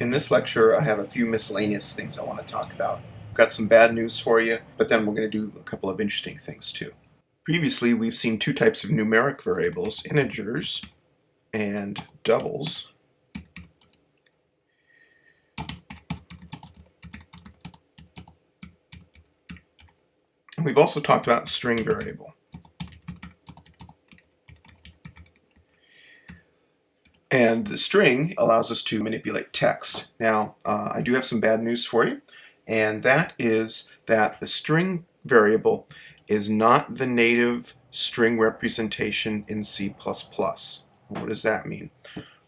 In this lecture, I have a few miscellaneous things I want to talk about. I've got some bad news for you, but then we're going to do a couple of interesting things too. Previously, we've seen two types of numeric variables, integers and doubles. And we've also talked about string variable. And the string allows us to manipulate text. Now, uh, I do have some bad news for you, and that is that the string variable is not the native string representation in C++. What does that mean?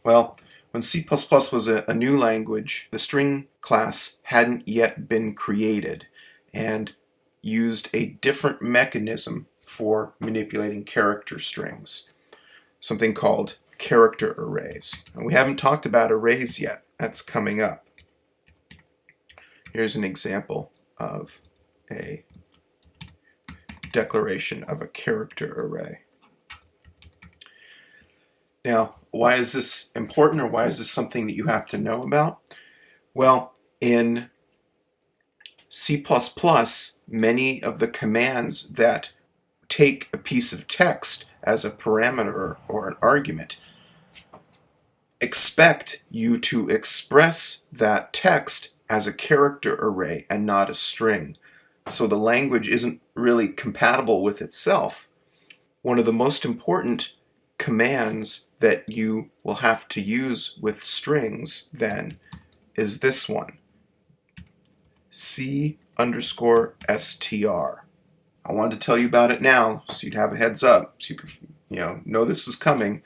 Well, when C++ was a, a new language, the string class hadn't yet been created and used a different mechanism for manipulating character strings, something called character arrays. And we haven't talked about arrays yet. That's coming up. Here's an example of a declaration of a character array. Now, why is this important or why is this something that you have to know about? Well, in C++, many of the commands that take a piece of text as a parameter or an argument expect you to express that text as a character array and not a string. So the language isn't really compatible with itself. One of the most important commands that you will have to use with strings then is this one. C underscore str. I wanted to tell you about it now so you'd have a heads up so you could you know know this was coming.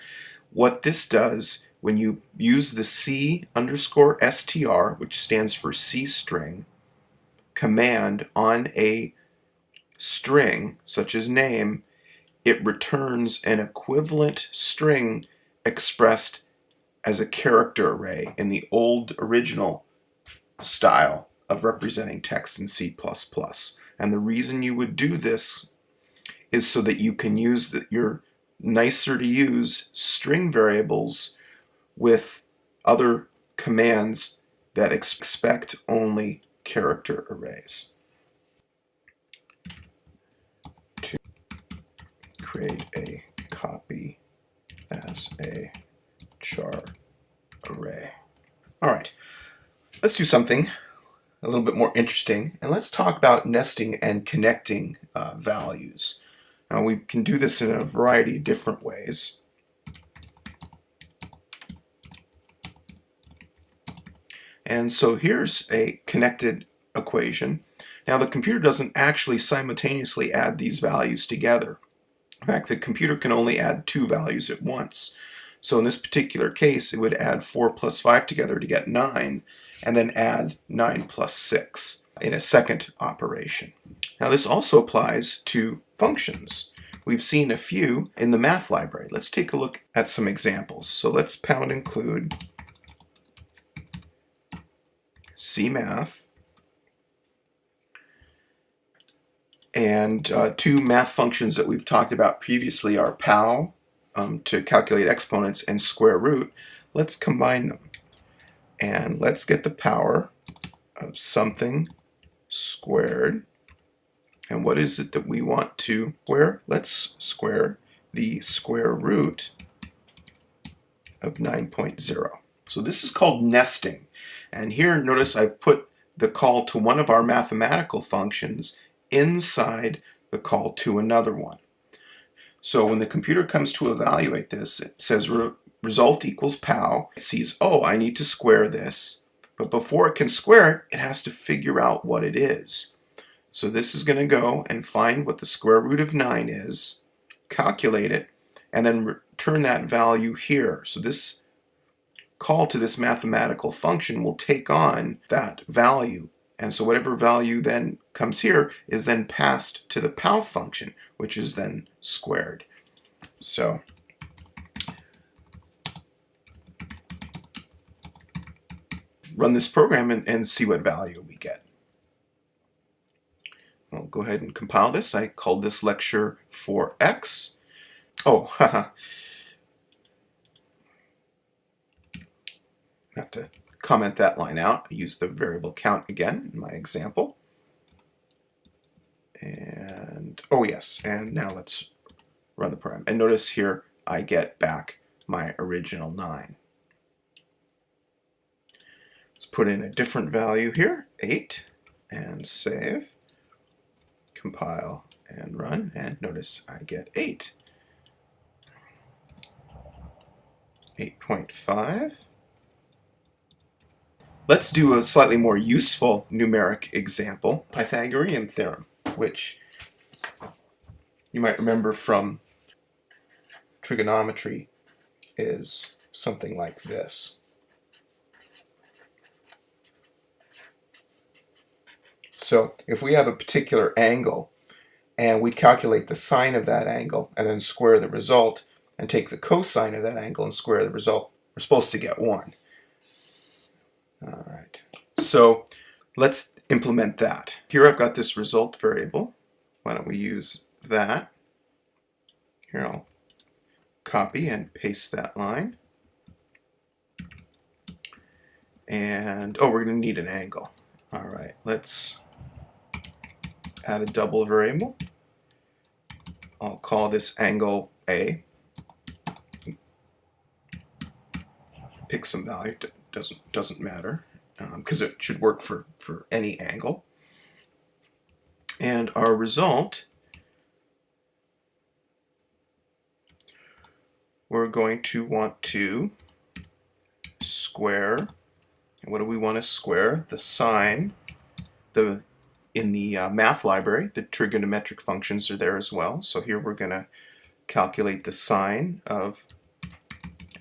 What this does when you use the C underscore str, which stands for C string, command on a string, such as name, it returns an equivalent string expressed as a character array in the old original style of representing text in C++. And the reason you would do this is so that you can use the, your nicer to use string variables with other commands that expect only character arrays. To create a copy as a char array. All right, let's do something a little bit more interesting, and let's talk about nesting and connecting uh, values. Now we can do this in a variety of different ways. And so here's a connected equation. Now the computer doesn't actually simultaneously add these values together. In fact, the computer can only add two values at once. So in this particular case, it would add 4 plus 5 together to get 9, and then add 9 plus 6 in a second operation. Now this also applies to functions. We've seen a few in the math library. Let's take a look at some examples. So let's pound include CMath, and uh, two math functions that we've talked about previously are POW um, to calculate exponents and square root. Let's combine them. And let's get the power of something squared. And what is it that we want to square? Let's square the square root of 9.0. So this is called nesting. And here notice I've put the call to one of our mathematical functions inside the call to another one. So when the computer comes to evaluate this, it says re result equals POW. It sees, oh, I need to square this. But before it can square it, it has to figure out what it is. So this is going to go and find what the square root of 9 is, calculate it, and then return that value here. So this call to this mathematical function will take on that value. And so whatever value then comes here is then passed to the POW function, which is then squared. So run this program and, and see what value we get. I'll go ahead and compile this. I called this lecture for X. Oh, haha. Have to comment that line out. I use the variable count again in my example. And, oh yes, and now let's run the program. And notice here I get back my original 9. Let's put in a different value here, 8, and save, compile, and run, and notice I get 8. 8.5. Let's do a slightly more useful numeric example, Pythagorean theorem, which you might remember from trigonometry is something like this. So if we have a particular angle and we calculate the sine of that angle and then square the result and take the cosine of that angle and square the result, we're supposed to get 1. All right. So let's implement that. Here I've got this result variable. Why don't we use that? Here I'll copy and paste that line. And, oh, we're going to need an angle. All right, let's add a double variable. I'll call this angle A. Pick some value, doesn't, doesn't matter, because um, it should work for, for any angle. And our result, we're going to want to square, what do we want to square? The sine, the in the uh, math library, the trigonometric functions are there as well. So here we're going to calculate the sine of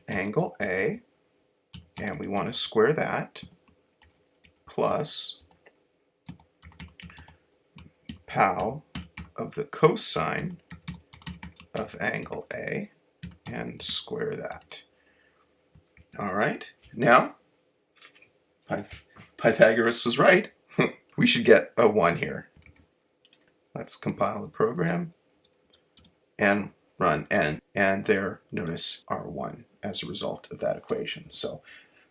angle A, and we want to square that, plus pow of the cosine of angle A, and square that. All right, now Pythagoras was right we should get a 1 here. Let's compile the program and run n. And there, notice our 1 as a result of that equation. So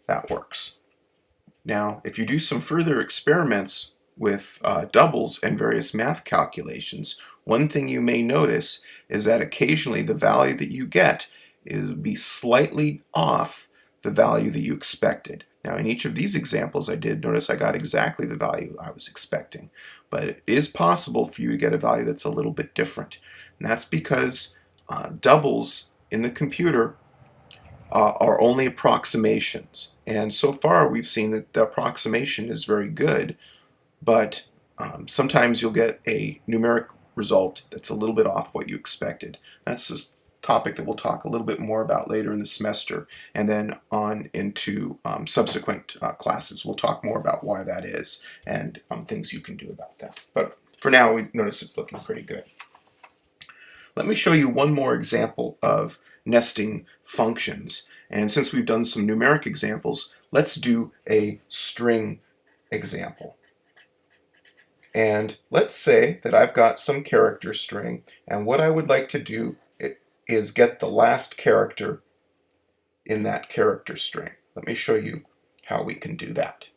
that works. Now, if you do some further experiments with uh, doubles and various math calculations, one thing you may notice is that occasionally the value that you get is be slightly off the value that you expected. Now in each of these examples I did notice I got exactly the value I was expecting. But it is possible for you to get a value that's a little bit different. And that's because uh, doubles in the computer uh, are only approximations. And so far we've seen that the approximation is very good, but um, sometimes you'll get a numeric result that's a little bit off what you expected. That's a topic that we'll talk a little bit more about later in the semester and then on into um, subsequent uh, classes. We'll talk more about why that is and um, things you can do about that. But for now, we notice it's looking pretty good. Let me show you one more example of nesting functions. And since we've done some numeric examples, let's do a string example. And let's say that I've got some character string, and what I would like to do is get the last character in that character string. Let me show you how we can do that.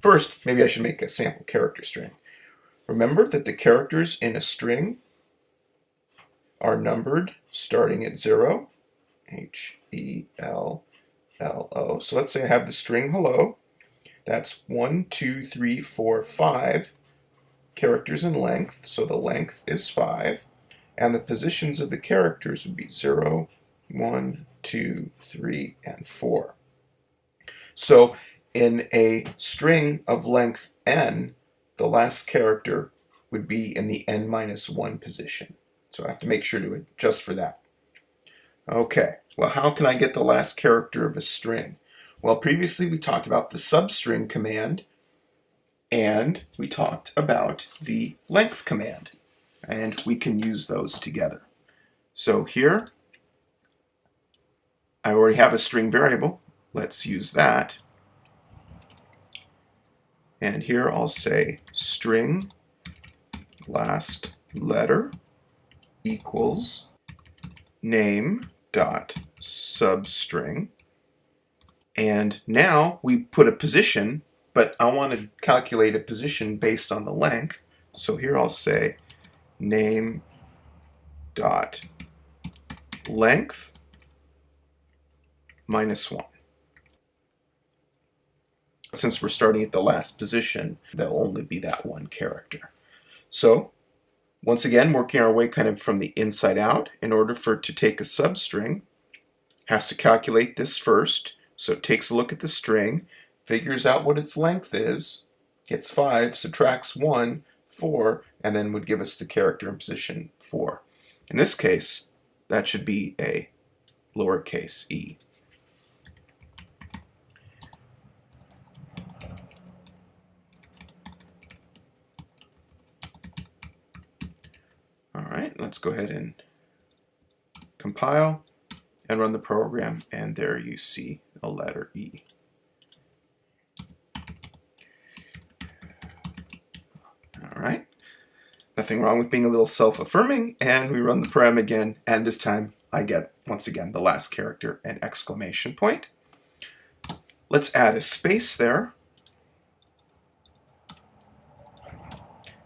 First, maybe I should make a sample character string. Remember that the characters in a string are numbered starting at 0, H-E-L-L-O. So let's say I have the string hello. That's one, two, three, four, five characters in length, so the length is 5 and the positions of the characters would be 0, 1, 2, 3, and 4. So in a string of length n, the last character would be in the n minus 1 position. So I have to make sure to adjust for that. Okay, well how can I get the last character of a string? Well previously we talked about the substring command and we talked about the length command and we can use those together. So here, I already have a string variable. Let's use that. And here I'll say string last letter equals name dot substring And now we put a position, but I want to calculate a position based on the length. So here I'll say name dot length minus 1. Since we're starting at the last position, there'll only be that one character. So once again, working our way kind of from the inside out, in order for it to take a substring, has to calculate this first. So it takes a look at the string, figures out what its length is, gets 5, subtracts 1, 4, and then would give us the character in position 4. In this case, that should be a lowercase e. right, let's go ahead and compile and run the program, and there you see a letter E. All right, nothing wrong with being a little self-affirming, and we run the program again, and this time I get, once again, the last character, an exclamation point. Let's add a space there.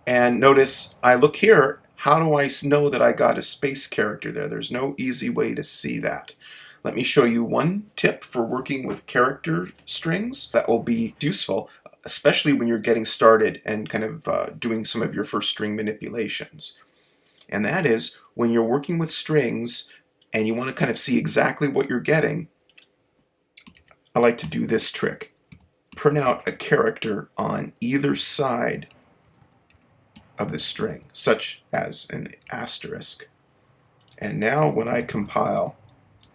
And notice I look here how do I know that I got a space character there? There's no easy way to see that. Let me show you one tip for working with character strings that will be useful, especially when you're getting started and kind of uh, doing some of your first string manipulations. And that is when you're working with strings and you want to kind of see exactly what you're getting, I like to do this trick. Print out a character on either side of the string, such as an asterisk. And now when I compile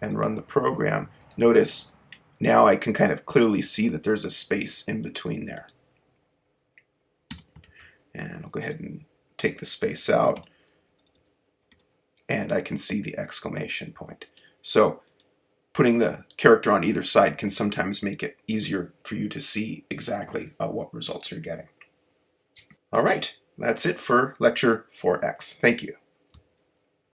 and run the program, notice now I can kind of clearly see that there's a space in between there. And I'll go ahead and take the space out and I can see the exclamation point. So putting the character on either side can sometimes make it easier for you to see exactly uh, what results you're getting. All right, that's it for lecture 4X. Thank you.